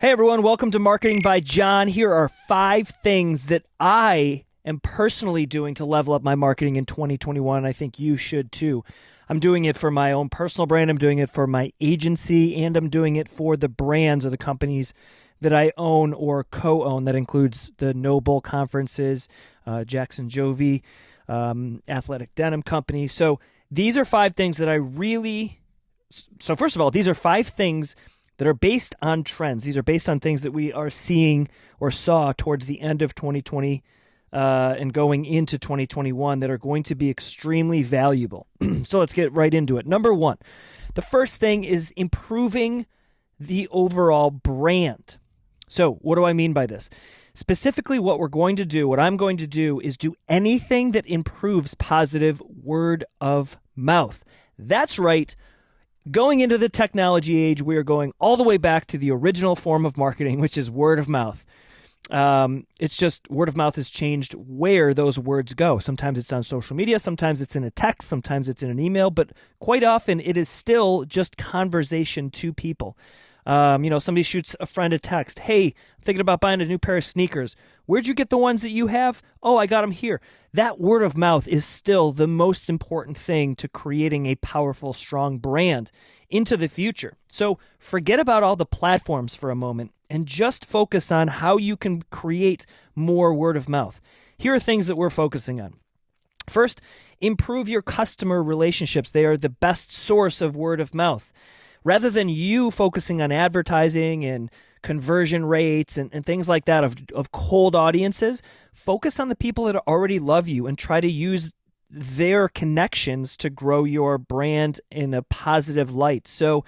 Hey everyone, welcome to Marketing by John. Here are five things that I am personally doing to level up my marketing in 2021. I think you should too. I'm doing it for my own personal brand, I'm doing it for my agency, and I'm doing it for the brands or the companies that I own or co own. That includes the No Bull conferences, uh, Jackson Jovi, um, Athletic Denim Company. So these are five things that I really. So, first of all, these are five things that are based on trends. These are based on things that we are seeing or saw towards the end of 2020 uh, and going into 2021 that are going to be extremely valuable. so let's get right into it. Number one, the first thing is improving the overall brand. So, what do I mean by this? Specifically, what we're going to do, what I'm going to do, is do anything that improves positive word of mouth. That's right going into the technology age, we are going all the way back to the original form of marketing, which is word of mouth. Um, it's just word of mouth has changed where those words go. Sometimes it's on social media, sometimes it's in a text, sometimes it's in an email, but quite often it is still just conversation to people. Um, you know, somebody shoots a friend a text, "Hey, I'm thinking about buying a new pair of sneakers. Where'd you get the ones that you have? Oh, I got them here." That word of mouth is still the most important thing to creating a powerful, strong brand into the future. So, forget about all the platforms for a moment and just focus on how you can create more word of mouth. Here are things that we're focusing on. First, improve your customer relationships. They are the best source of word of mouth rather than you focusing on advertising and conversion rates and, and things like that of, of cold audiences, focus on the people that already love you and try to use their connections to grow your brand in a positive light. So,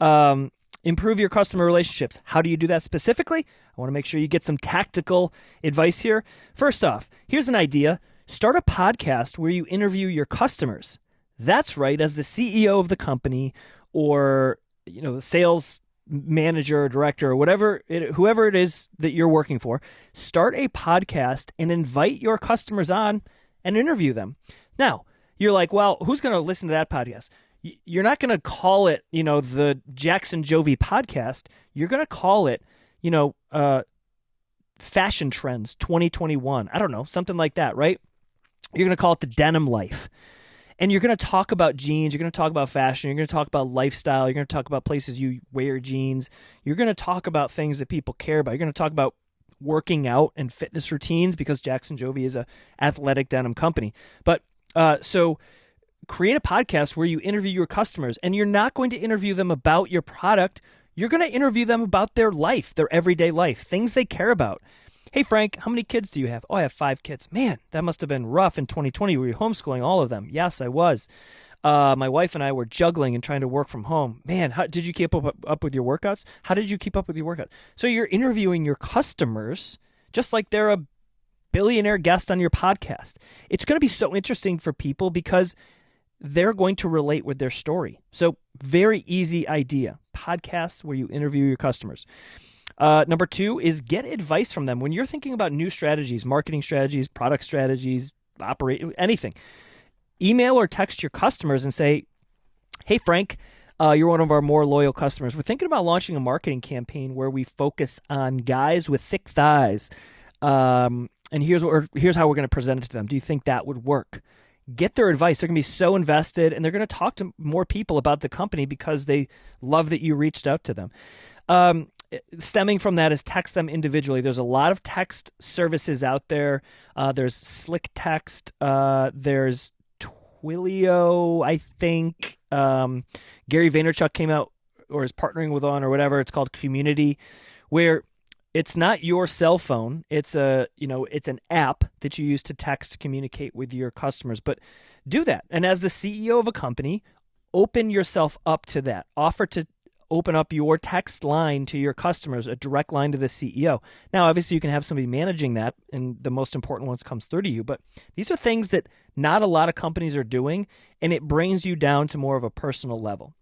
um, improve your customer relationships. How do you do that specifically? I want to make sure you get some tactical advice here. First off, here's an idea start a podcast where you interview your customers. That's right, as the CEO of the company or you know the sales manager or director or whatever it, whoever it is that you're working for start a podcast and invite your customers on and interview them. Now you're like well who's going to listen to that podcast? You're not going to call it you know the jackson jovi podcast. You're going to call it you know uh fashion trends 2021 i don't know something like that right? You're going to call it the denim life and you're going to talk about jeans, you're going to talk about fashion, you're going to talk about lifestyle, you're going to talk about places you wear jeans, you're going to talk about things that people care about. You're going to talk about working out and fitness routines because Jackson Jovi is a athletic denim company. But uh, so create a podcast where you interview your customers and you're not going to interview them about your product. You're going to interview them about their life, their everyday life, things they care about. Hey, Frank, how many kids do you have? Oh, I have five kids. Man, that must have been rough in 2020. Were you homeschooling all of them? Yes, I was. Uh, my wife and I were juggling and trying to work from home. Man, how, did you keep up, up with your workouts? How did you keep up with your workouts? So you're interviewing your customers just like they're a billionaire guest on your podcast. It's going to be so interesting for people because they're going to relate with their story. So, very easy idea podcasts where you interview your customers. Uh, number two is get advice from them when you're thinking about new strategies, marketing strategies, product strategies, operate anything. Email or text your customers and say, "Hey Frank, uh, you're one of our more loyal customers. We're thinking about launching a marketing campaign where we focus on guys with thick thighs, um, and here's what here's how we're going to present it to them. Do you think that would work?" Get their advice. They're going to be so invested, and they're going to talk to more people about the company because they love that you reached out to them. Um, stemming from that is text them individually. There's a lot of text services out there. Uh, there's Slick Text. Uh, there's Twilio, I think. Um, Gary Vaynerchuk came out or is partnering with on or whatever. It's called Community, where it's not your cell phone. It's a you know it's an app that you use to text communicate with your customers. But do that, and as the CEO of a company, open yourself up to that. Offer to open up your text line to your customers, a direct line to the CEO. Now, obviously, you can have somebody managing that, and the most important ones comes through to you. But these are things that not a lot of companies are doing, and it brings you down to more of a personal level.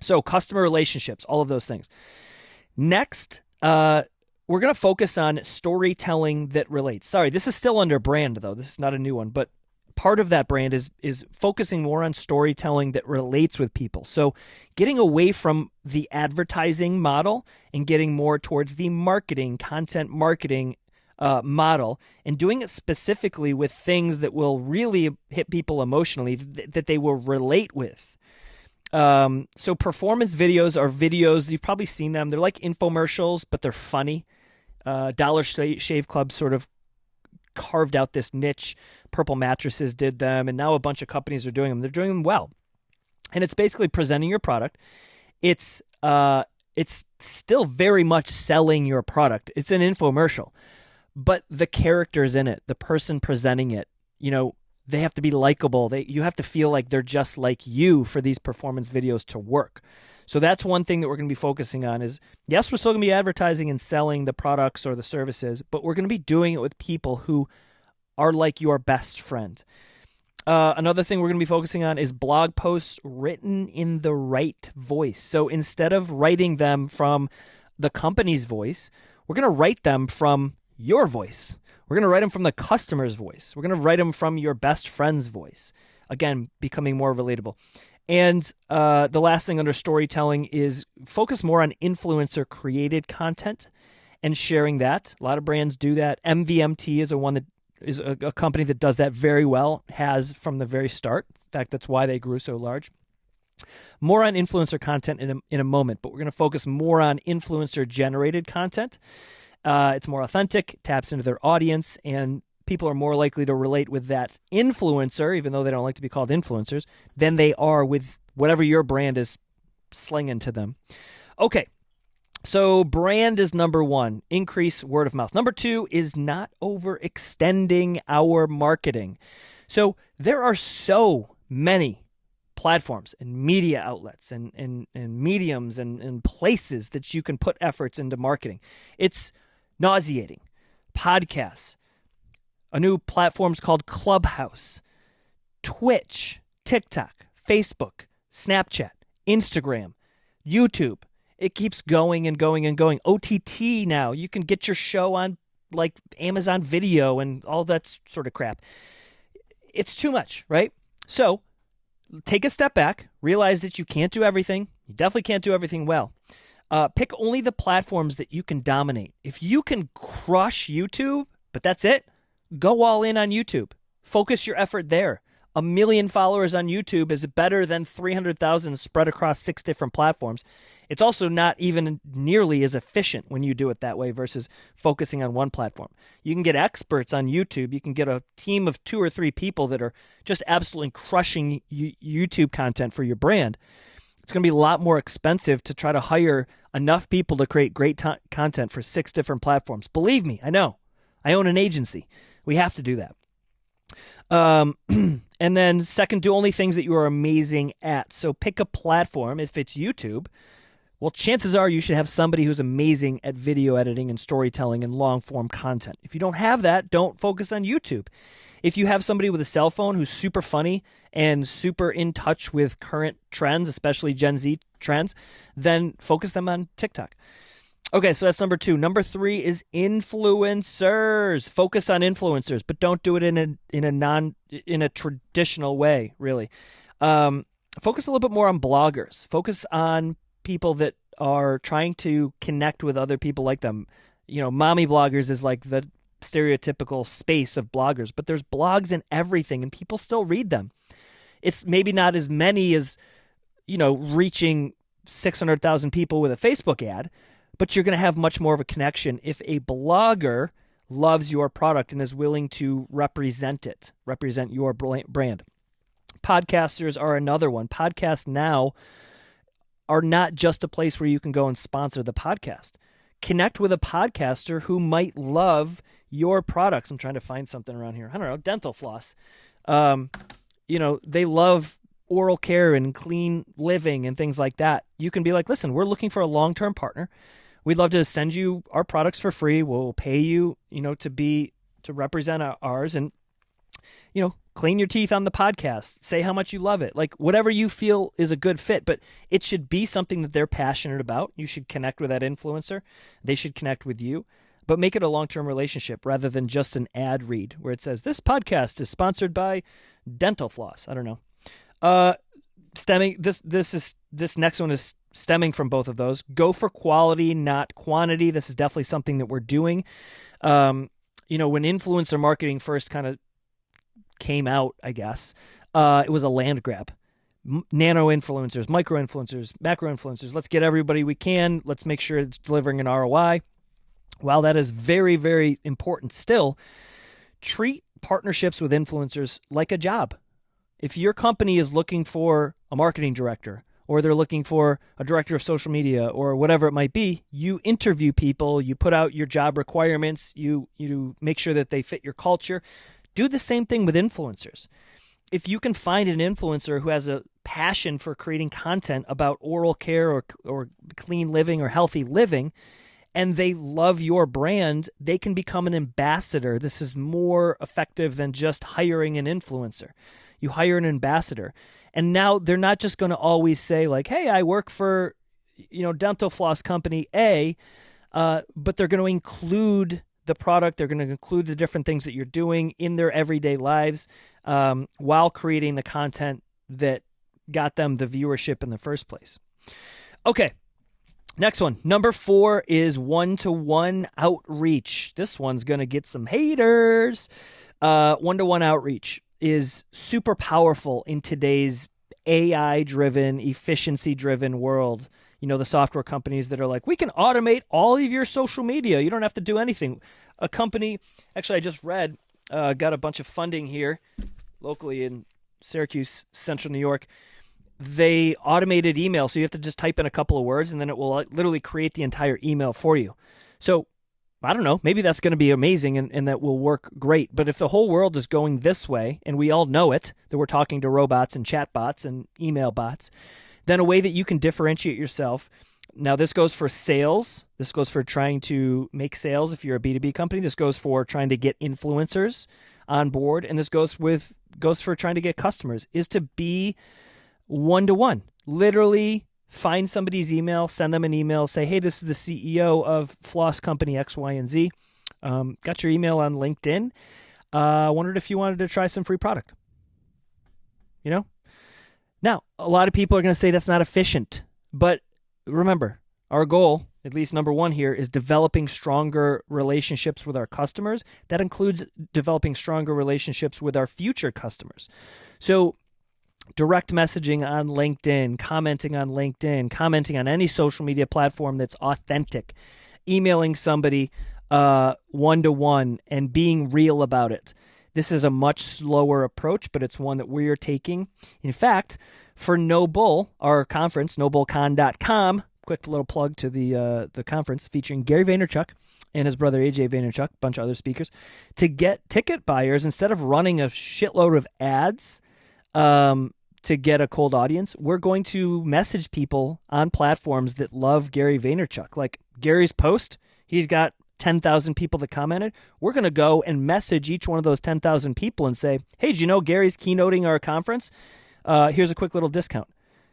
So, customer relationships, all of those things. Next, uh, we're going to focus on storytelling that relates. Sorry, this is still under brand, though. This is not a new one, but part of that brand is is focusing more on storytelling that relates with people. So getting away from the advertising model and getting more towards the marketing, content marketing uh, model and doing it specifically with things that will really hit people emotionally th- that they will relate with. Um, so performance videos are videos you've probably seen them. They're like infomercials, but they're funny. Uh, Dollar Shave Club sort of carved out this niche. Purple Mattresses did them, and now a bunch of companies are doing them. They're doing them well, and it's basically presenting your product. It's uh, it's still very much selling your product. It's an infomercial, but the characters in it, the person presenting it, you know, they have to be likable. They you have to feel like they're just like you for these performance videos to work. So that's one thing that we're going to be focusing on is yes, we're still going to be advertising and selling the products or the services, but we're going to be doing it with people who are like your best friend. Uh, another thing we're going to be focusing on is blog posts written in the right voice. So instead of writing them from the company's voice, we're going to write them from your voice. We're going to write them from the customer's voice. We're going to write them from your best friend's voice. Again, becoming more relatable. And uh, the last thing under storytelling is focus more on influencer created content and sharing that. A lot of brands do that. MVMT is a one that is a, a company that does that very well, has from the very start. In fact, that's why they grew so large. More on influencer content in a, in a moment, but we're going to focus more on influencer generated content. Uh, it's more authentic, taps into their audience, and people are more likely to relate with that influencer, even though they don't like to be called influencers, than they are with whatever your brand is slinging to them. Okay. So, brand is number one, increase word of mouth. Number two is not overextending our marketing. So, there are so many platforms and media outlets and, and, and mediums and, and places that you can put efforts into marketing. It's nauseating. Podcasts, a new platform's called Clubhouse, Twitch, TikTok, Facebook, Snapchat, Instagram, YouTube. It keeps going and going and going. OTT now, you can get your show on like Amazon Video and all that sort of crap. It's too much, right? So take a step back, realize that you can't do everything. You definitely can't do everything well. Uh, pick only the platforms that you can dominate. If you can crush YouTube, but that's it, go all in on YouTube. Focus your effort there. A million followers on YouTube is better than 300,000 spread across six different platforms. It's also not even nearly as efficient when you do it that way versus focusing on one platform. You can get experts on YouTube. You can get a team of two or three people that are just absolutely crushing YouTube content for your brand. It's going to be a lot more expensive to try to hire enough people to create great t- content for six different platforms. Believe me, I know. I own an agency. We have to do that. Um, and then second, do only things that you are amazing at. So pick a platform. If it's YouTube, well, chances are you should have somebody who's amazing at video editing and storytelling and long form content. If you don't have that, don't focus on YouTube. If you have somebody with a cell phone who's super funny and super in touch with current trends, especially Gen Z trends, then focus them on TikTok. Okay, so that's number two. Number three is influencers. Focus on influencers, but don't do it in a in a non in a traditional way. Really, um, focus a little bit more on bloggers. Focus on people that are trying to connect with other people like them. You know, mommy bloggers is like the stereotypical space of bloggers, but there's blogs and everything, and people still read them. It's maybe not as many as you know reaching six hundred thousand people with a Facebook ad but you're going to have much more of a connection if a blogger loves your product and is willing to represent it, represent your brand. Podcasters are another one. Podcasts now are not just a place where you can go and sponsor the podcast. Connect with a podcaster who might love your products. I'm trying to find something around here. I don't know, dental floss. Um, you know, they love oral care and clean living and things like that. You can be like, listen, we're looking for a long term partner we'd love to send you our products for free. We'll pay you, you know, to be to represent ours and you know, clean your teeth on the podcast. Say how much you love it. Like whatever you feel is a good fit, but it should be something that they're passionate about. You should connect with that influencer. They should connect with you. but make it a long term relationship rather than just an ad read where it says, This podcast is sponsored by Dental Floss. I don't know. Uh, stemming this this is this next one is stemming from both of those. Go for quality, not quantity. This is definitely something that we're doing. Um, you know, when influencer marketing first kind of came out, I guess, uh, it was a land grab. Nano influencers, micro influencers, macro influencers. Let's get everybody we can. Let's make sure it's delivering an ROI. While that is very, very important still, treat partnerships with influencers like a job. If your company is looking for a marketing director, or they're looking for a director of social media or whatever it might be, you interview people, you put out your job requirements, you you make sure that they fit your culture. Do the same thing with influencers. If you can find an influencer who has a passion for creating content about oral care or or clean living or healthy living, and they love your brand, they can become an ambassador. This is more effective than just hiring an influencer. You hire an ambassador. And now they're not just going to always say like, "Hey, I work for you know dental floss company A," uh, but they're going to include the product. They're going to include the different things that you're doing in their everyday lives um, while creating the content that got them the viewership in the first place. Okay. Next one. Number four is one to one outreach. This one's going to get some haters. One to one outreach is super powerful in today's AI driven, efficiency driven world. You know, the software companies that are like, we can automate all of your social media. You don't have to do anything. A company, actually, I just read, uh, got a bunch of funding here locally in Syracuse, central New York. They automated email. So you have to just type in a couple of words and then it will literally create the entire email for you. So I don't know, maybe that's going to be amazing and, and that will work great. But if the whole world is going this way, and we all know it, that we're talking to robots and chatbots and email bots, then a way that you can differentiate yourself. Now, this goes for sales. This goes for trying to make sales if you're a B2B company. This goes for trying to get influencers on board. And this goes with goes for trying to get customers, is to be one to one. Literally find somebody's email, send them an email, say, hey, this is the CEO of Floss Company X, Y, and Z. Um, got your email on LinkedIn. Uh, wondered if you wanted to try some free product. You know? Now, a lot of people are going to say that's not efficient. But remember, our goal, at least number one here, is developing stronger relationships with our customers. That includes developing stronger relationships with our future customers. So direct messaging on LinkedIn, commenting on LinkedIn, commenting on any social media platform that's authentic, emailing somebody one to one and being real about it. This is a much slower approach, but it's one that we are taking. In fact, for No Bull, our conference, nobullcon.com, quick little plug to the uh, the conference featuring Gary Vaynerchuk and his brother AJ Vaynerchuk, a bunch of other speakers, to get ticket buyers instead of running a shitload of ads um, to get a cold audience, we're going to message people on platforms that love Gary Vaynerchuk. Like Gary's post, he's got 10,000 people that commented. We're going to go and message each one of those 10,000 people and say, hey, did you know Gary's keynoting our conference? Uh, here's a quick little discount.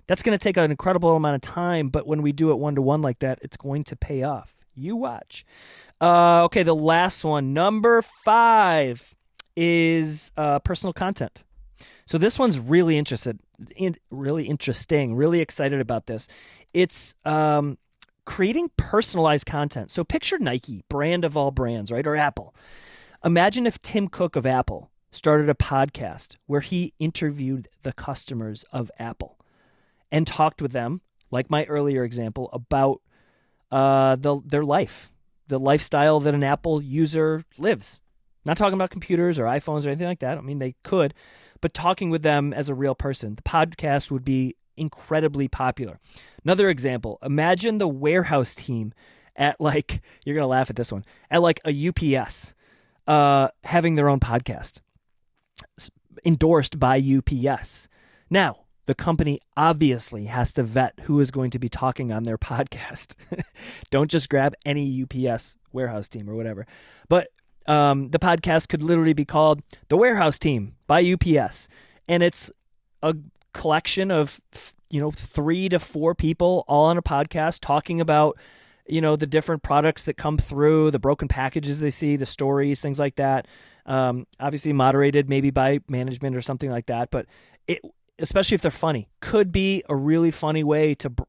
That's going to take an incredible amount of time, but when we do it one to one like that, it's going to pay off. You watch. Uh, okay, the last one, number five, is uh, personal content. So this one's really interested, in, really interesting, really excited about this. It's um, creating personalized content. So picture Nike, brand of all brands, right, or Apple. Imagine if Tim Cook of Apple started a podcast where he interviewed the customers of Apple and talked with them, like my earlier example, about uh, the, their life, the lifestyle that an Apple user lives. Not talking about computers or iPhones or anything like that. I mean, they could, but talking with them as a real person. The podcast would be incredibly popular. Another example imagine the warehouse team at like, you're going to laugh at this one, at like a UPS uh, having their own podcast endorsed by UPS. Now, the company obviously has to vet who is going to be talking on their podcast. Don't just grab any UPS warehouse team or whatever. But um, the podcast could literally be called The Warehouse Team by UPS. And it's a collection of, you know, three to four people all on a podcast talking about you know, the different products that come through, the broken packages they see, the stories, things like that. Um, obviously moderated maybe by management or something like that, but it especially if they're funny could be a really funny way to b-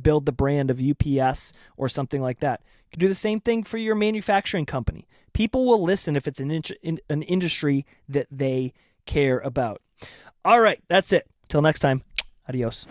build the brand of UPS or something like that. You can do the same thing for your manufacturing company. People will listen if it's an in- an industry that they care about. All right, that's it. Till next time. Adios.